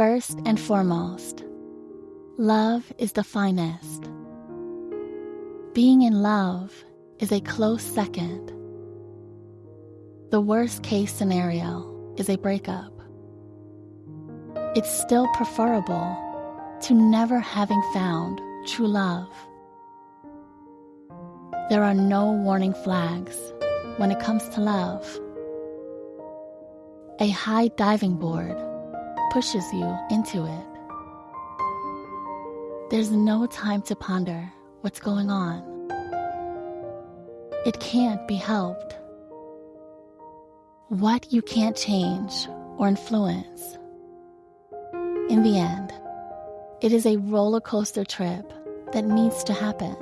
First and foremost, love is the finest. Being in love is a close second. The worst case scenario is a breakup. It's still preferable to never having found true love. There are no warning flags when it comes to love. A high diving board pushes you into it. There's no time to ponder what's going on. It can't be helped. What you can't change or influence. In the end, it is a roller coaster trip that needs to happen.